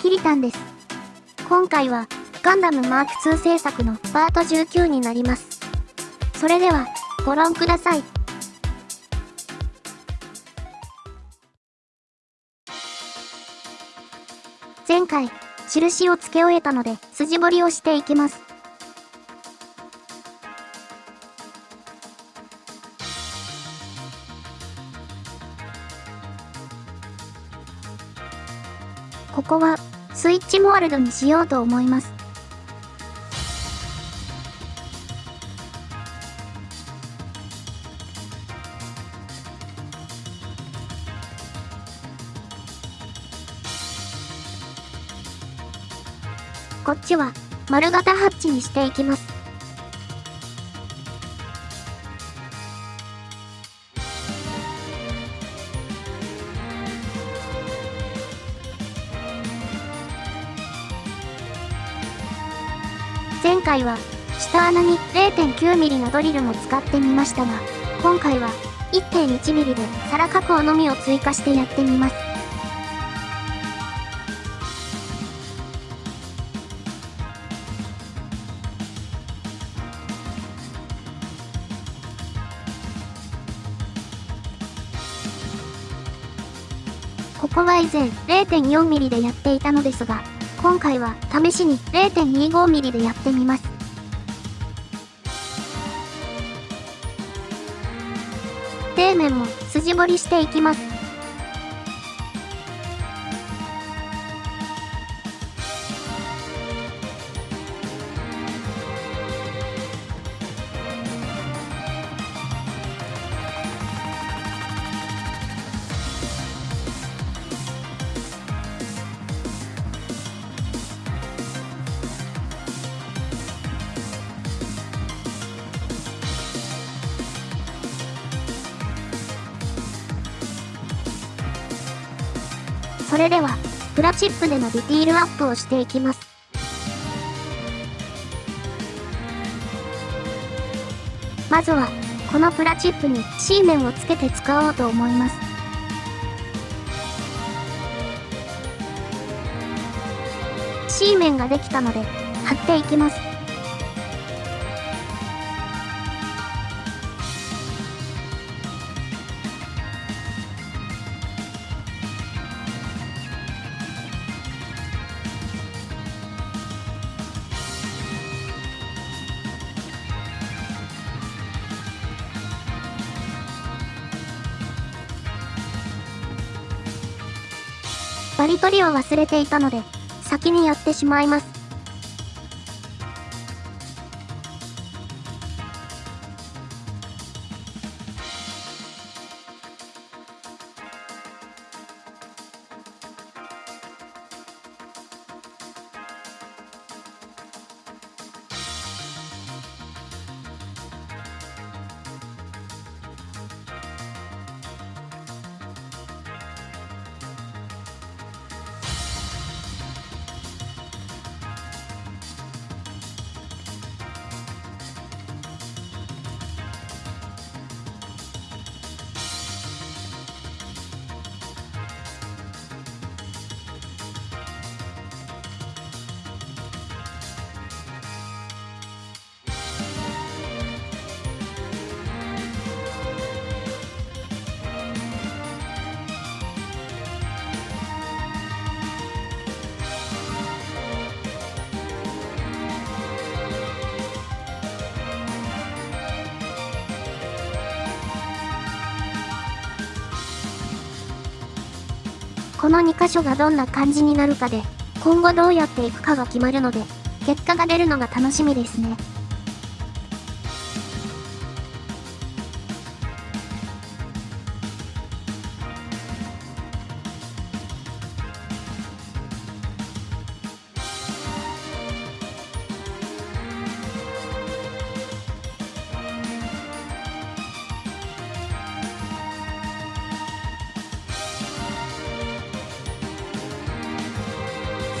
キリタンです。今回は、ガンダムマーク2制作のパート19になります。それでは、ご覧ください。前回、印を付け終えたので、筋彫りをしていきます。ここは、スイッチモールドにしようと思います。こっちは丸型ハッチにしていきます。回は下穴に 0.9mm のドリルも使ってみましたが、今回は 1.1mm で皿加工のみを追加してやってみます。ここは以前 0.4mm でやっていたのですが、今回は試しに 0.25mm でやってみます。底面も筋彫りしていきます。それでは、プラチップでのディティールアップをしていきます。まずは、このプラチップに C 面をつけて使おうと思います。C 面ができたので、貼っていきます。バリ取りを忘れていたので、先にやってしまいます。この2箇所がどんな感じになるかで、今後どうやっていくかが決まるので、結果が出るのが楽しみですね。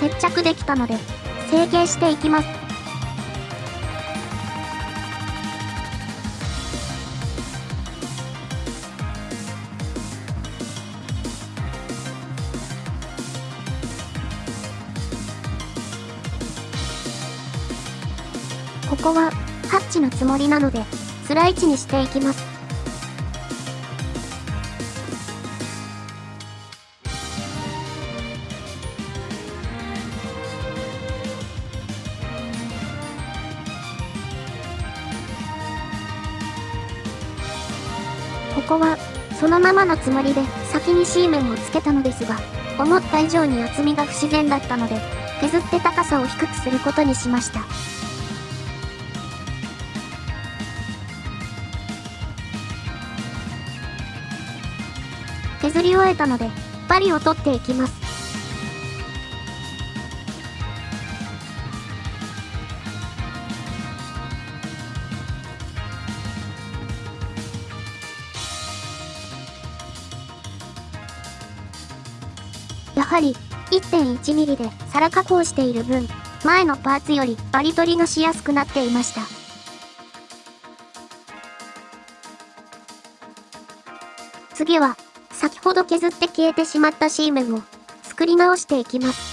接着できたので成形していきます。ここはハッチのつもりなのでスライチにしていきます。こは、そのままのつもりで先にシーメンをつけたのですが、思った以上に厚みが不自然だったので、削って高さを低くすることにしました。削り終えたので、バリを取っていきます。1.1mm で皿加工している分、前のパーツよりバリ取りがしやすくなっていました。次は、先ほど削って消えてしまった C 面を作り直していきます。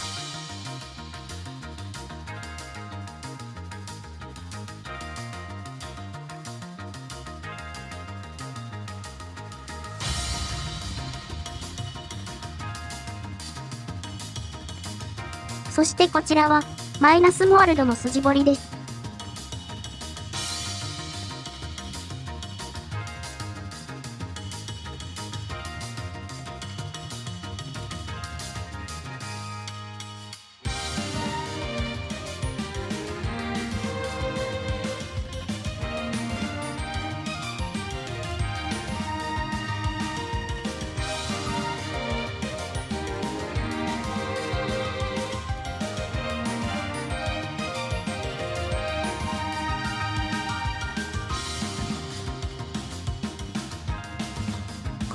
そしてこちらは、マイナスモールドの筋彫りです。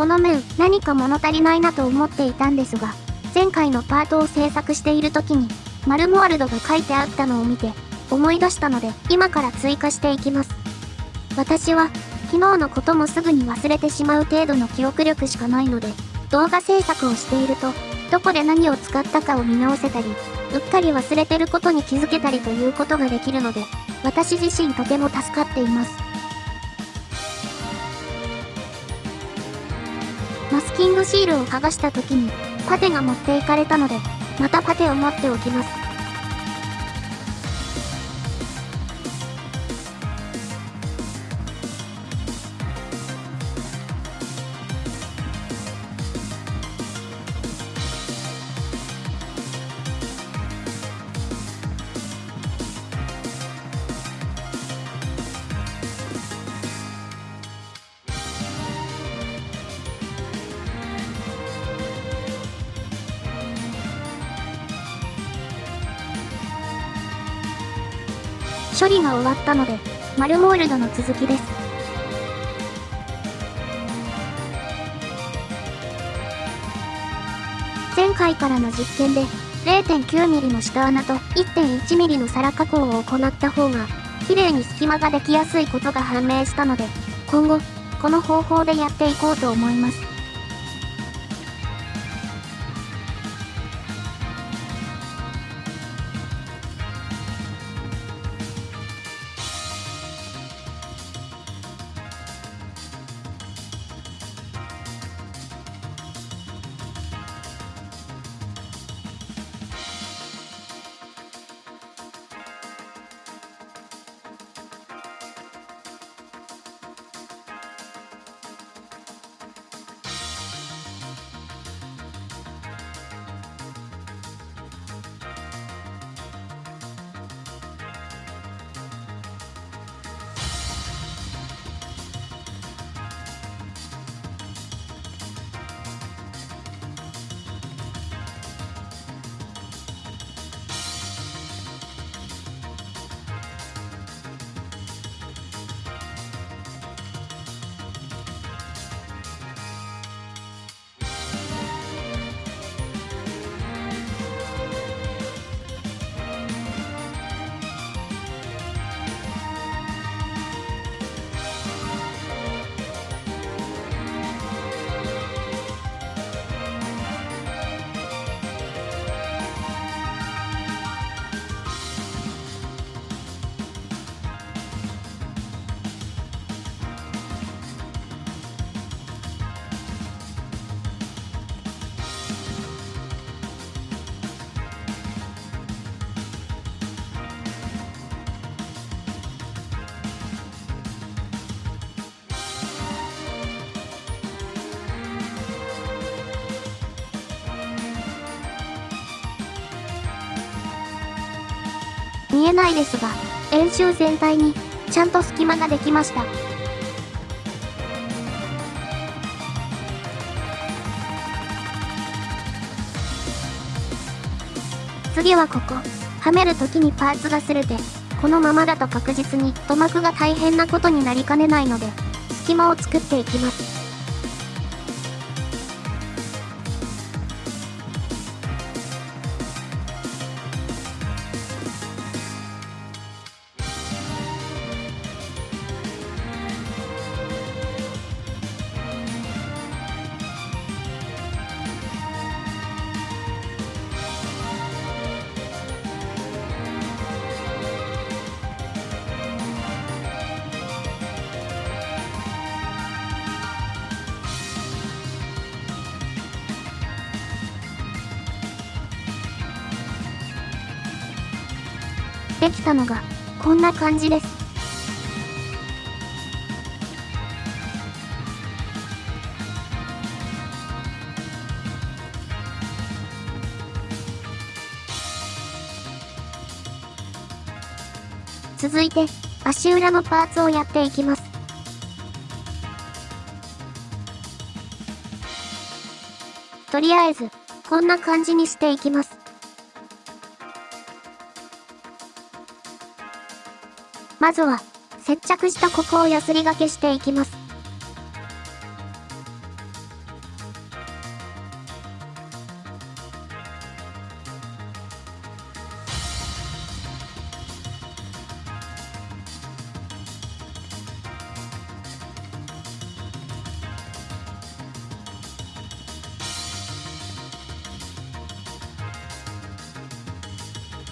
この面、何か物足りないなと思っていたんですが、前回のパートを制作している時に、マルモワルドが書いてあったのを見て、思い出したので、今から追加していきます。私は、昨日のこともすぐに忘れてしまう程度の記憶力しかないので、動画制作をしていると、どこで何を使ったかを見直せたり、うっかり忘れてることに気づけたりということができるので、私自身とても助かっています。マスキングシールを剥がした時に、パテが持っていかれたので、またパテを持っておきます。処理が終わったので、マルモールドの続きです。前回からの実験で 0.9mm の下穴と 1.1mm の皿加工を行った方が綺麗に隙間ができやすいことが判明したので今後この方法でやっていこうと思います。見えないですが、円周全体にちゃんと隙間ができました。次はここ。はめる時にパーツが擦れて、このままだと確実に塗膜が大変なことになりかねないので、隙間を作っていきます。できたのが、こんな感じです。続いて、足裏のパーツをやっていきます。とりあえず、こんな感じにしていきます。まずは、接着したここをヤスリがけしていきます。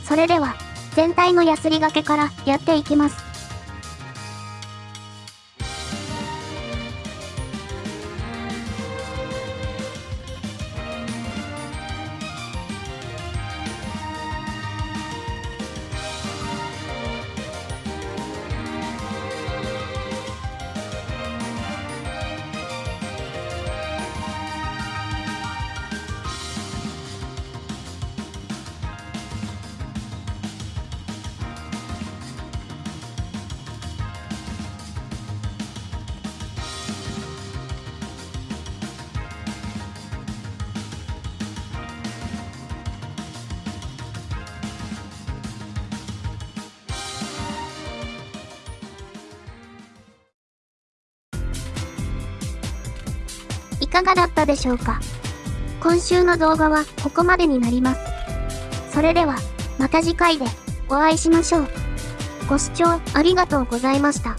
それでは、のヤスリがけからやっていきます。かがだったでしょうか？今週の動画はここまでになります。それでは、また次回でお会いしましょう。ご視聴ありがとうございました。